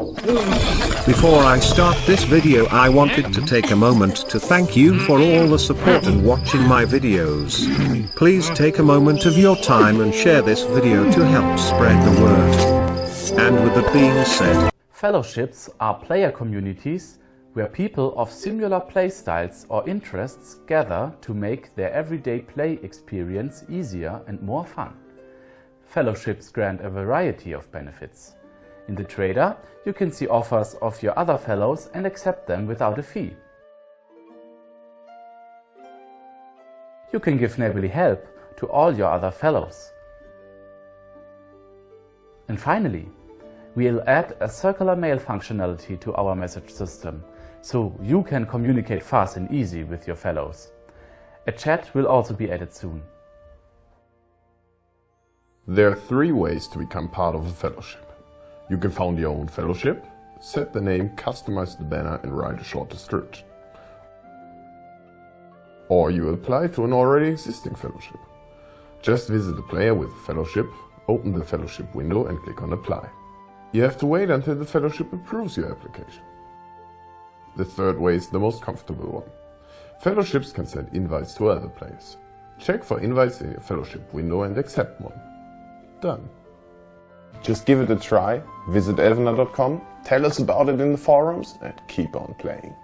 Before I start this video I wanted to take a moment to thank you for all the support and watching my videos. Please take a moment of your time and share this video to help spread the word. And with that being said, Fellowships are player communities where people of similar playstyles or interests gather to make their everyday play experience easier and more fun. Fellowships grant a variety of benefits. In the Trader, you can see offers of your other fellows and accept them without a fee. You can give neighborly help to all your other fellows. And finally, we'll add a circular mail functionality to our message system, so you can communicate fast and easy with your fellows. A chat will also be added soon. There are three ways to become part of a fellowship. You can found your own fellowship, set the name, customize the banner and write a short description. Or you apply to an already existing fellowship. Just visit the player with fellowship, open the fellowship window and click on apply. You have to wait until the fellowship approves your application. The third way is the most comfortable one. Fellowships can send invites to other players. Check for invites in your fellowship window and accept one. Done. Just give it a try, visit elvenar.com, tell us about it in the forums and keep on playing.